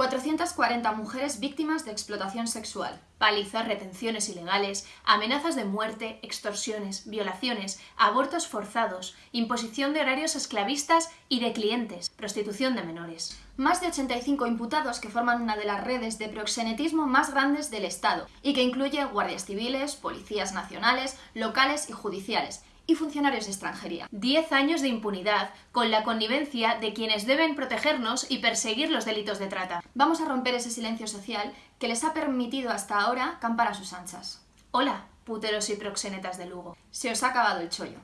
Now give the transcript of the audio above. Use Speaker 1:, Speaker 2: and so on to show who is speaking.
Speaker 1: 440 mujeres víctimas de explotación sexual, palizas, retenciones ilegales, amenazas de muerte, extorsiones, violaciones, abortos forzados, imposición de horarios esclavistas y de clientes, prostitución de menores. Más de 85 imputados que forman una de las redes de proxenetismo más grandes del Estado y que incluye guardias civiles, policías nacionales, locales y judiciales, y funcionarios de extranjería. Diez años de impunidad, con la connivencia de quienes deben protegernos y perseguir los delitos de trata. Vamos a romper ese silencio social que les ha permitido hasta ahora campar a sus anchas. Hola, puteros y proxenetas de Lugo. Se os ha acabado el chollo.